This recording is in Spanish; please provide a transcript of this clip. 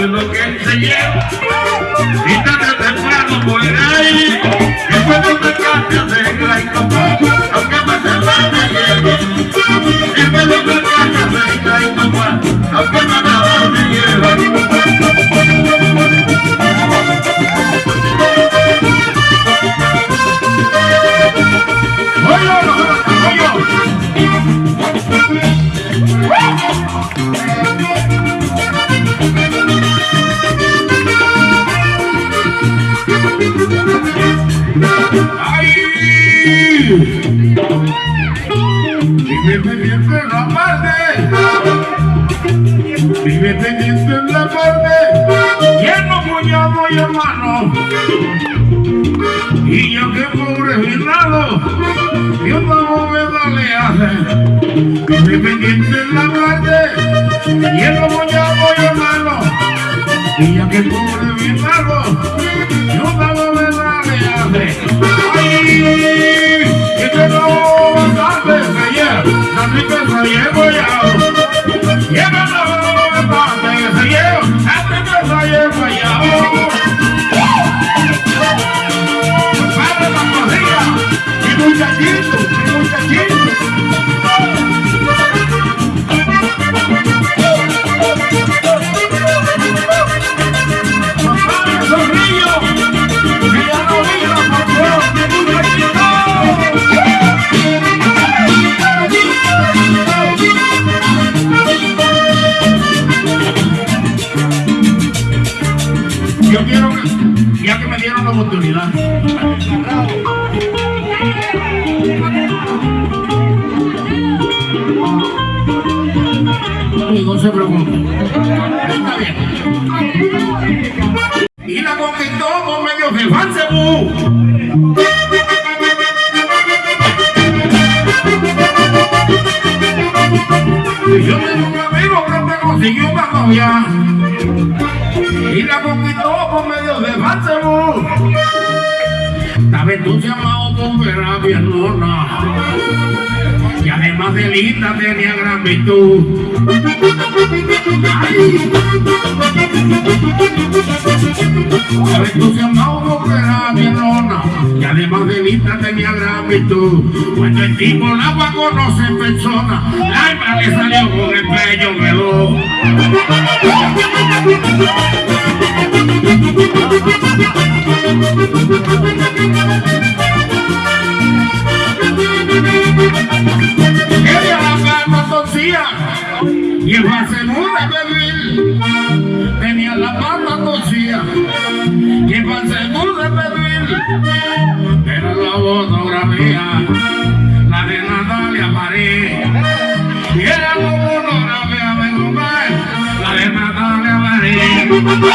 eso es lo que lleva. Y tarde o temprano ahí. Y cuando me alegra y papá, aunque me se me lleve. Y cuando me alegra y papá, aunque me Vive pendiente en la parte, vive pendiente en la parte, lleno puñado y hermano. Y yo que pobre vinado, Dios no me dale hace. Vive pendiente en la parte, lleno puñado y hermano. Y yo que pobre vinado, Yo quiero, que- ya que me dieron la oportunidad, no se preocupe. Está bien. Y la conquistó por medio de Fansebú. Yo tengo un amigo que me consiguió una novia. A hermana. Y además de linda tenía gran virtud. Ay. Entusiasmado con ver a mi hermana. Y además de linda tenía gran virtud. Cuando el tipo la agua conoce en persona, la hembra le salió con el pecho veloz. Fotografía la de Natalia Marí y era de Guzmán la de Natalia Marí